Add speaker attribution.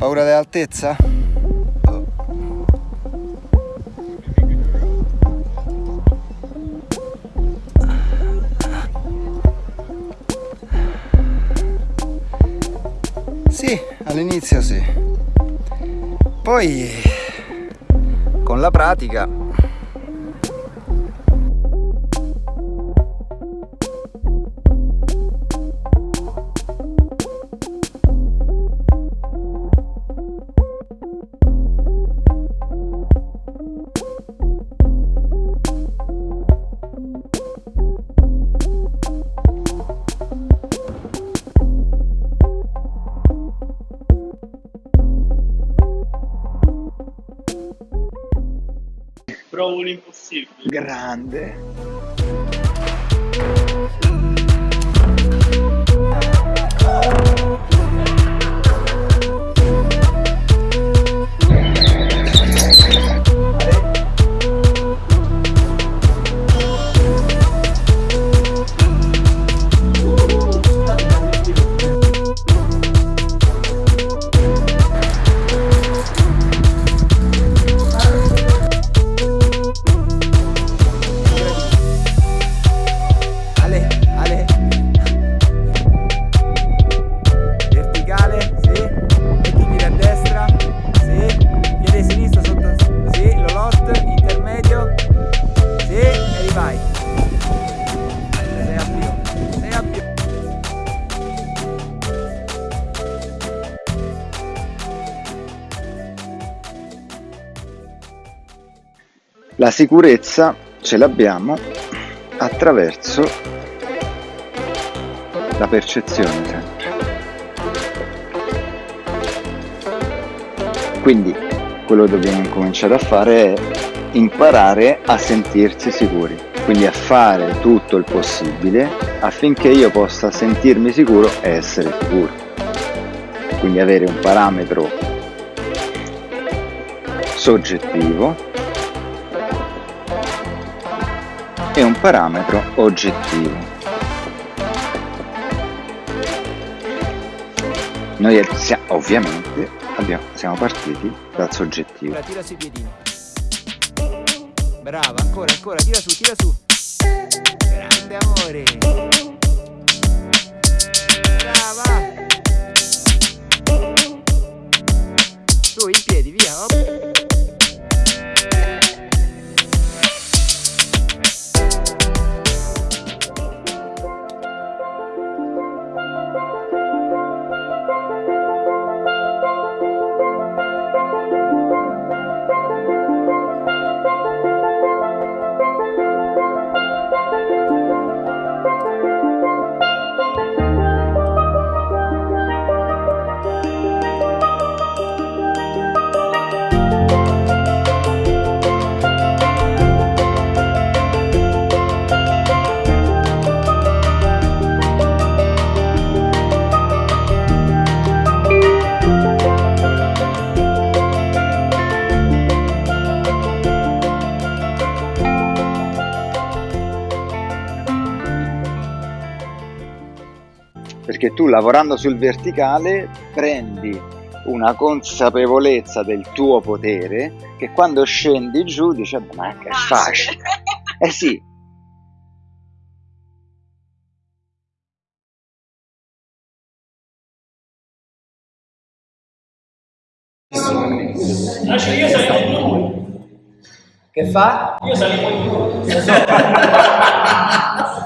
Speaker 1: Paura dell'altezza? Sì, all'inizio sì. Poi con la pratica
Speaker 2: Provo l'impossibile.
Speaker 1: grande. La sicurezza ce l'abbiamo attraverso la percezione sempre. Quindi quello che dobbiamo incominciare a fare è imparare a sentirsi sicuri, quindi a fare tutto il possibile affinché io possa sentirmi sicuro e essere sicuro. Quindi avere un parametro soggettivo e un parametro oggettivo. Noi sia- ovviamente abbiamo- siamo partiti dal soggettivo.
Speaker 3: Tira sui piedini. Brava, ancora, ancora, tira su, tira su. Grande amore. Brava.
Speaker 1: Perché tu lavorando sul verticale prendi una consapevolezza del tuo potere che quando scendi giù dici "Ah, ma che è facile. Eh sì,
Speaker 2: Lascia, io salivo in due.
Speaker 3: Che fa?
Speaker 2: Io salivo in due.